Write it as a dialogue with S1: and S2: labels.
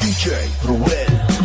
S1: DJ Ruel.